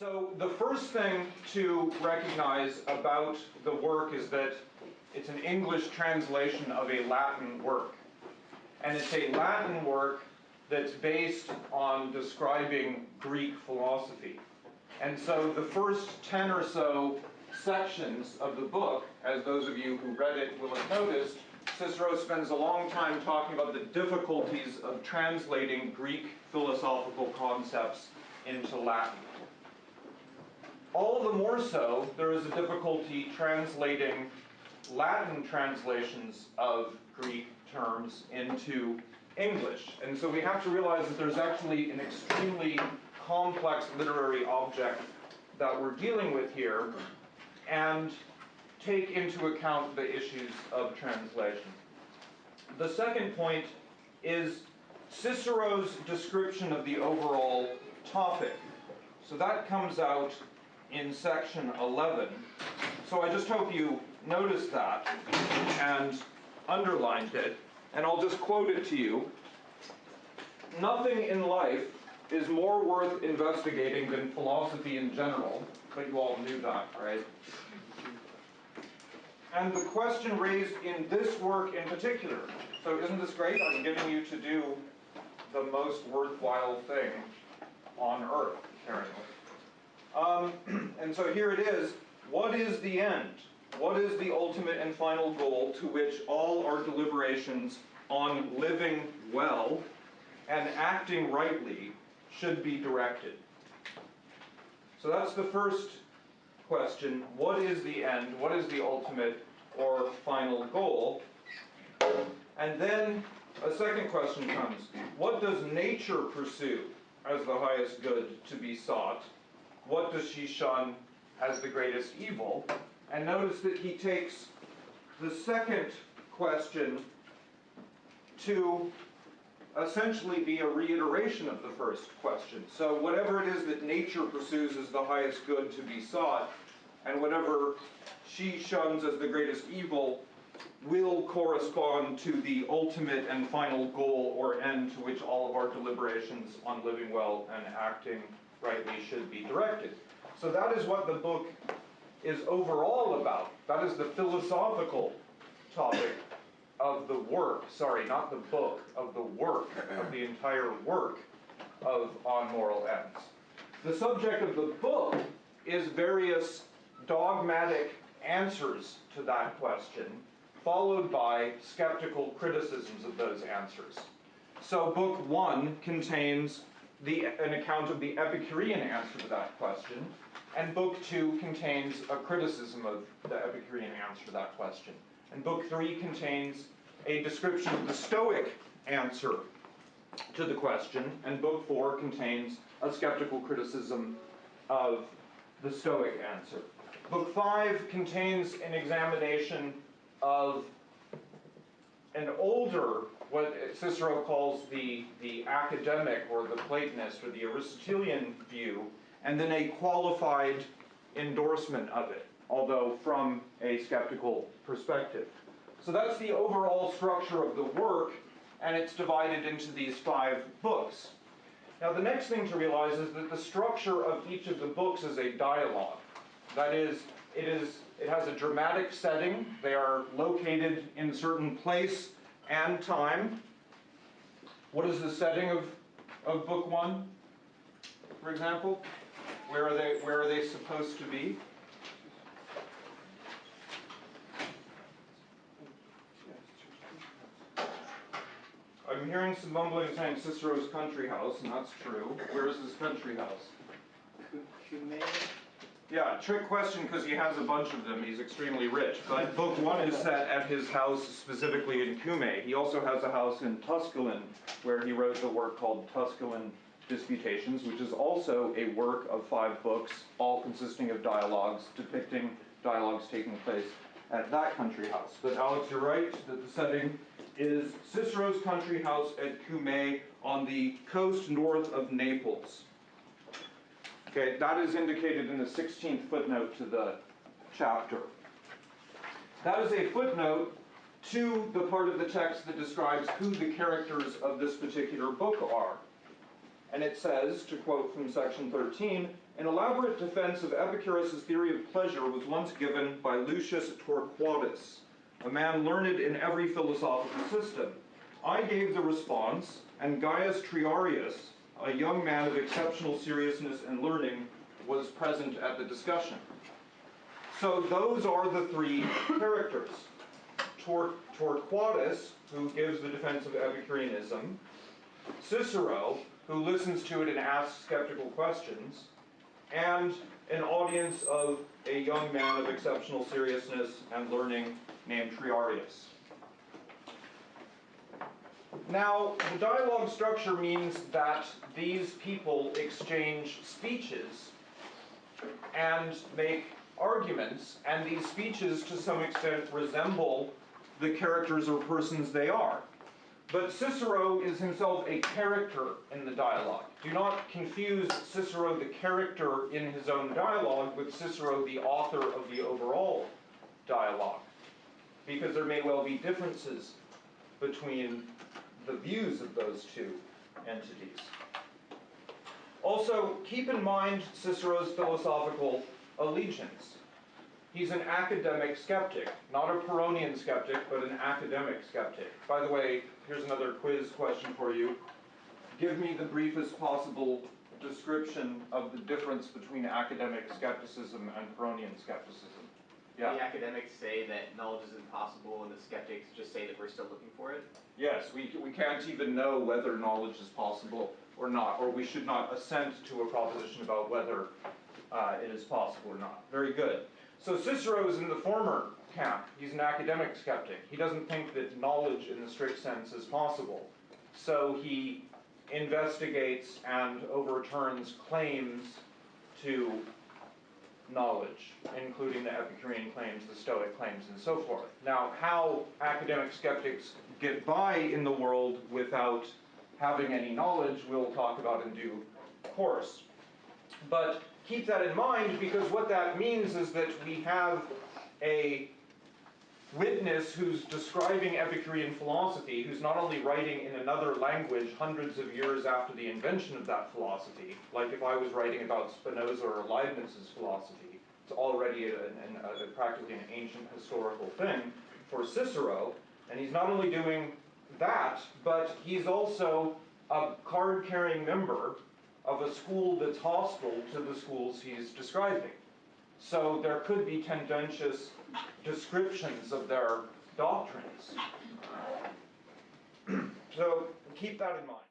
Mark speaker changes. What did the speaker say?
Speaker 1: So the first thing to recognize about the work is that it's an English translation of a Latin work. And it's a Latin work that's based on describing Greek philosophy. And so the first 10 or so sections of the book, as those of you who read it will have noticed, Cicero spends a long time talking about the difficulties of translating Greek philosophical concepts into Latin. All the more so, there is a difficulty translating Latin translations of Greek terms into English. And so we have to realize that there's actually an extremely complex literary object that we're dealing with here and take into account the issues of translation. The second point is Cicero's description of the overall topic. So that comes out in section 11. So I just hope you noticed that and underlined it. And I'll just quote it to you. Nothing in life is more worth investigating than philosophy in general, but you all knew that, right? And the question raised in this work in particular, so isn't this great? I'm giving you to do the most worthwhile thing on earth, apparently. Um, and so here it is. What is the end? What is the ultimate and final goal to which all our deliberations on living well and acting rightly should be directed? So that's the first question. What is the end? What is the ultimate or final goal? And then a second question comes. What does nature pursue as the highest good to be sought? What does she shun as the greatest evil? And notice that he takes the second question to essentially be a reiteration of the first question. So whatever it is that nature pursues as the highest good to be sought, and whatever she shuns as the greatest evil, will correspond to the ultimate and final goal or end to which all of our deliberations on living well and acting rightly should be directed. So that is what the book is overall about. That is the philosophical topic of the work, sorry, not the book, of the work, of the entire work of On Moral Ends. The subject of the book is various dogmatic answers to that question, followed by skeptical criticisms of those answers. So, book one contains the, an account of the Epicurean answer to that question, and book two contains a criticism of the Epicurean answer to that question. And book three contains a description of the Stoic answer to the question, and book four contains a skeptical criticism of the Stoic answer. Book five contains an examination of an older, what Cicero calls the, the academic or the Platonist or the Aristotelian view, and then a qualified endorsement of it, although from a skeptical perspective. So that's the overall structure of the work, and it's divided into these five books. Now, the next thing to realize is that the structure of each of the books is a dialogue. That is, it is it has a dramatic setting. They are located in a certain place and time. What is the setting of, of book one, for example? Where are they where are they supposed to be? I'm hearing some mumbling saying Cicero's country house, and that's true. Where is his country house?
Speaker 2: Cumae.
Speaker 1: Yeah, trick question because he has a bunch of them. He's extremely rich. But book one is set at his house specifically in Cumae. He also has a house in Tusculum where he wrote the work called Tusculan Disputations, which is also a work of five books, all consisting of dialogues depicting dialogues taking place at that country house. But Alex, you're right that the setting is Cicero's country house at Cumae on the coast north of Naples. Okay, that is indicated in the 16th footnote to the chapter. That is a footnote to the part of the text that describes who the characters of this particular book are. And it says, to quote from section 13, An elaborate defense of Epicurus' theory of pleasure was once given by Lucius Torquatus, a man learned in every philosophical system. I gave the response, and Gaius Triarius, a young man of exceptional seriousness and learning, was present at the discussion. So those are the three characters. Tor- Torquatus, who gives the defense of Epicureanism, Cicero, who listens to it and asks skeptical questions, and an audience of a young man of exceptional seriousness and learning named Triarius. Now, the dialogue structure means that these people exchange speeches and make arguments, and these speeches to some extent resemble the characters or persons they are. But Cicero is himself a character in the dialogue. Do not confuse Cicero the character in his own dialogue with Cicero the author of the overall dialogue, because there may well be differences between the views of those two entities. Also, keep in mind Cicero's philosophical allegiance. He's an academic skeptic, not a Pyrrhonian skeptic, but an academic skeptic. By the way, here's another quiz question for you. Give me the briefest possible description of the difference between academic skepticism and Pyrrhonian skepticism. Yeah.
Speaker 3: The academics say that knowledge is impossible, and the skeptics just say that we're still looking for it.
Speaker 1: Yes, we, we can't even know whether knowledge is possible or not, or we should not assent to a proposition about whether uh, it is possible or not. Very good. So Cicero is in the former camp. He's an academic skeptic. He doesn't think that knowledge in the strict sense is possible. So he investigates and overturns claims to knowledge, including the Epicurean claims, the Stoic claims, and so forth. Now, how academic skeptics get by in the world without having any knowledge, we'll talk about in due course. But keep that in mind because what that means is that we have a witness who's describing Epicurean philosophy, who's not only writing in another language hundreds of years after the invention of that philosophy, like if I was writing about Spinoza or Leibniz's philosophy, it's already a, a, a, practically an ancient historical thing for Cicero, and he's not only doing that, but he's also a card carrying member of a school that's hostile to the schools he's describing. So there could be tendentious descriptions of their doctrines. so keep that in mind.